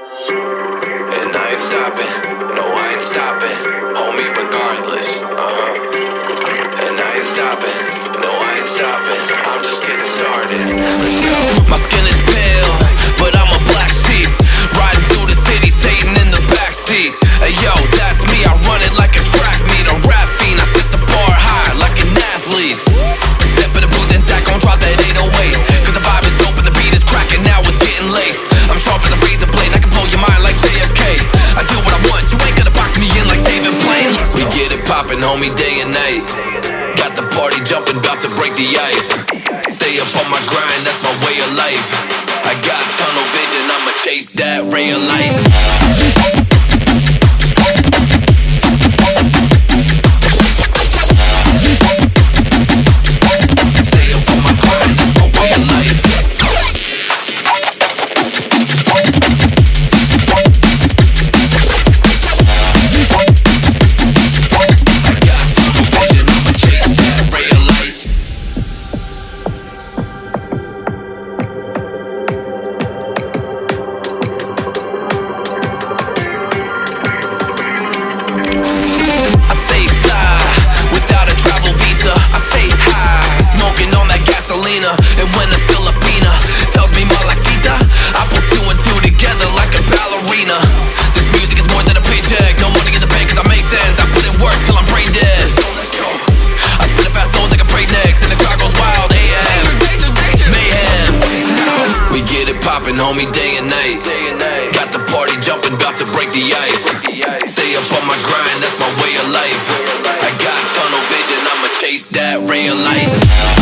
And I ain't stopping, no, I ain't stopping. Homie, regardless, uh huh. And I ain't stopping, no, I ain't stopping. I'm just getting started. Let's go. My skin get homie, day and night. Got the party jumping, about to break the ice. Stay up on my grind, that's my way of life. I got tunnel vision, I'ma chase that ray of light. It poppin', homie, day and night. Got the party jumping, about to break the ice. Stay up on my grind, that's my way of life. I got tunnel vision, I'ma chase that of light.